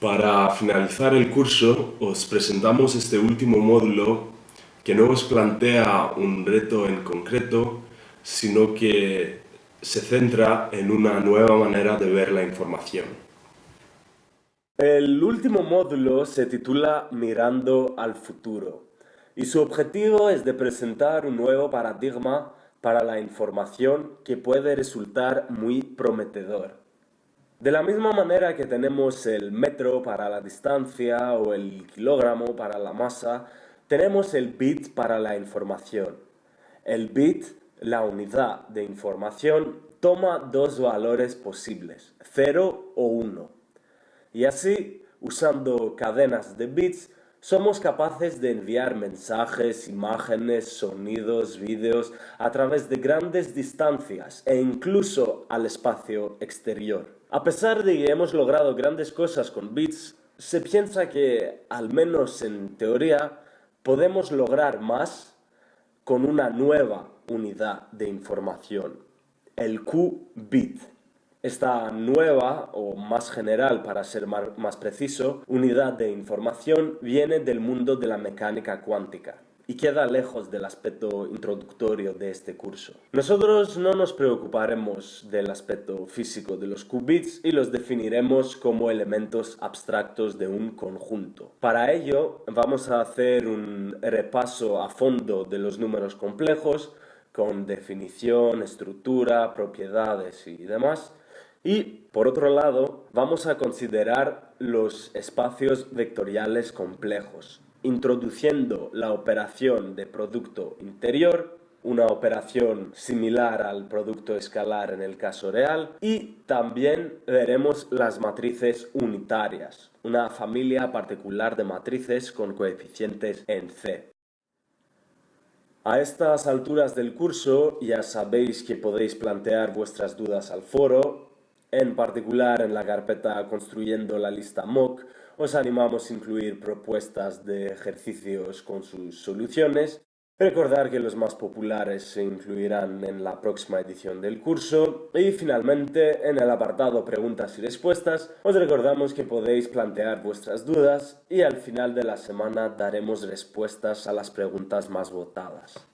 Para finalizar el curso os presentamos este último módulo que no os plantea un reto en concreto, sino que se centra en una nueva manera de ver la información. El último módulo se titula Mirando al futuro y su objetivo es de presentar un nuevo paradigma para la información que puede resultar muy prometedor. De la misma manera que tenemos el metro para la distancia o el kilogramo para la masa, tenemos el bit para la información. El bit, la unidad de información, toma dos valores posibles, 0 o 1. Y así, usando cadenas de bits, somos capaces de enviar mensajes, imágenes, sonidos, vídeos a través de grandes distancias e incluso al espacio exterior. A pesar de que hemos logrado grandes cosas con bits, se piensa que, al menos en teoría, podemos lograr más con una nueva unidad de información, el qubit. Esta nueva, o más general para ser más preciso, unidad de información viene del mundo de la mecánica cuántica y queda lejos del aspecto introductorio de este curso. Nosotros no nos preocuparemos del aspecto físico de los qubits y los definiremos como elementos abstractos de un conjunto. Para ello vamos a hacer un repaso a fondo de los números complejos con definición, estructura, propiedades y demás. Y, por otro lado, vamos a considerar los espacios vectoriales complejos, introduciendo la operación de producto interior, una operación similar al producto escalar en el caso real, y también veremos las matrices unitarias, una familia particular de matrices con coeficientes en C. A estas alturas del curso ya sabéis que podéis plantear vuestras dudas al foro, en particular en la carpeta Construyendo la lista mock os animamos a incluir propuestas de ejercicios con sus soluciones. Recordar que los más populares se incluirán en la próxima edición del curso. Y finalmente, en el apartado preguntas y respuestas, os recordamos que podéis plantear vuestras dudas y al final de la semana daremos respuestas a las preguntas más votadas.